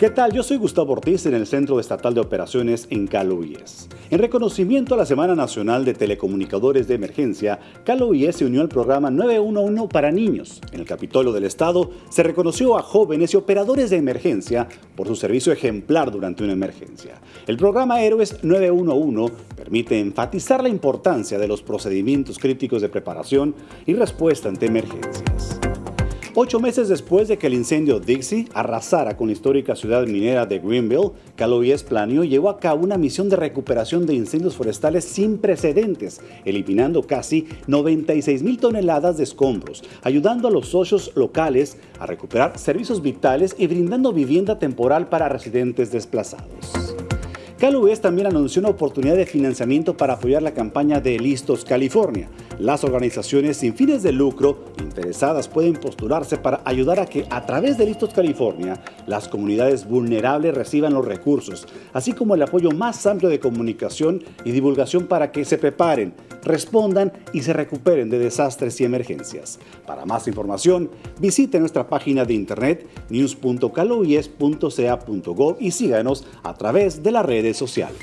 ¿Qué tal? Yo soy Gustavo Ortiz en el Centro Estatal de Operaciones en Calo IES. En reconocimiento a la Semana Nacional de Telecomunicadores de Emergencia, Calo IES se unió al programa 911 para niños. En el Capitolio del Estado se reconoció a jóvenes y operadores de emergencia por su servicio ejemplar durante una emergencia. El programa Héroes 911 permite enfatizar la importancia de los procedimientos críticos de preparación y respuesta ante emergencias. Ocho meses después de que el incendio Dixie arrasara con la histórica ciudad minera de Greenville, Calovies planeó y llevó a cabo una misión de recuperación de incendios forestales sin precedentes, eliminando casi 96 mil toneladas de escombros, ayudando a los socios locales a recuperar servicios vitales y brindando vivienda temporal para residentes desplazados. CalUS también anunció una oportunidad de financiamiento para apoyar la campaña de Listos California. Las organizaciones sin fines de lucro interesadas pueden postularse para ayudar a que a través de Listos California las comunidades vulnerables reciban los recursos, así como el apoyo más amplio de comunicación y divulgación para que se preparen, respondan y se recuperen de desastres y emergencias. Para más información, visite nuestra página de internet news.caloies.ca.gov y síganos a través de las redes sociales.